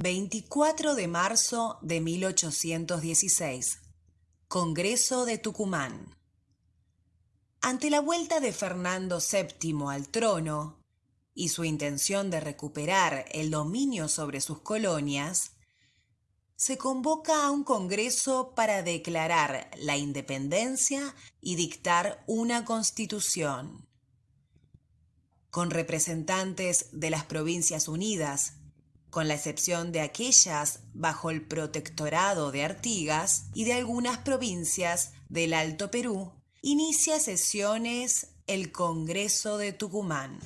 24 de marzo de 1816. Congreso de Tucumán. Ante la vuelta de Fernando VII al trono y su intención de recuperar el dominio sobre sus colonias, se convoca a un Congreso para declarar la independencia y dictar una constitución. Con representantes de las Provincias Unidas, con la excepción de aquellas bajo el protectorado de Artigas y de algunas provincias del Alto Perú, inicia sesiones el Congreso de Tucumán.